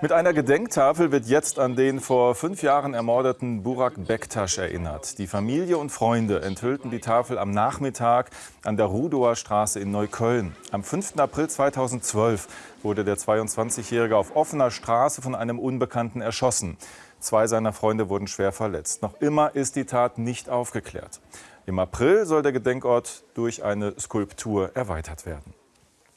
Mit einer Gedenktafel wird jetzt an den vor fünf Jahren ermordeten Burak Bektasch erinnert. Die Familie und Freunde enthüllten die Tafel am Nachmittag an der Rudower Straße in Neukölln. Am 5. April 2012 wurde der 22-Jährige auf offener Straße von einem Unbekannten erschossen. Zwei seiner Freunde wurden schwer verletzt. Noch immer ist die Tat nicht aufgeklärt. Im April soll der Gedenkort durch eine Skulptur erweitert werden.